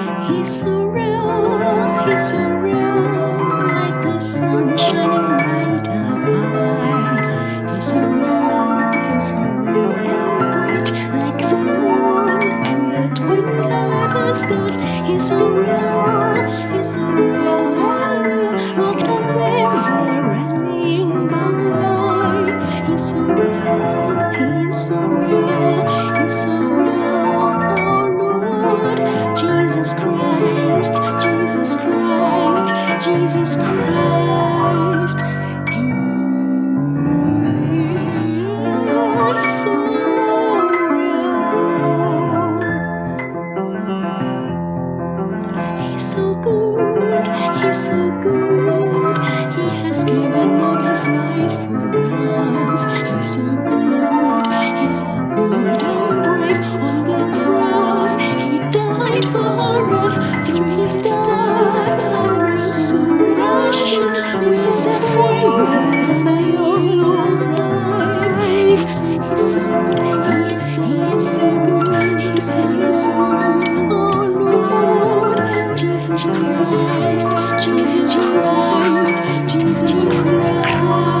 He's so real, he's so real, like the sun shining right up high. He's so real, he's so real and bright, like the moon and the twinkle of the stars. He's so real, he's so real. Jesus Christ, Jesus Christ, Jesus Christ. He's so good, he's so good. He has given up his life for us. He's so good. Died for us. Through his death and free the young life. He's, he's so good, he is, he is so good. He's, so good. Oh Lord, Jesus Jesus Christ, Jesus Christ, Jesus Christ.